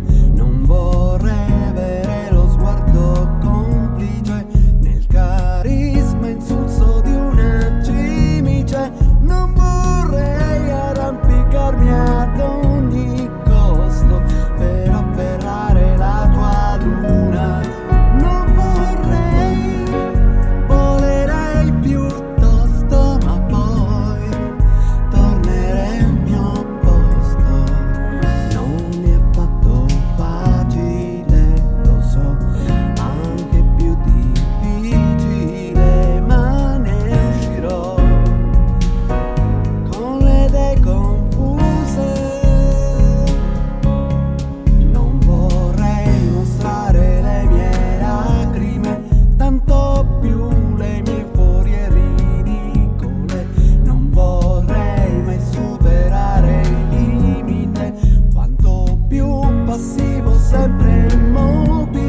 No passivo, sempre immobile.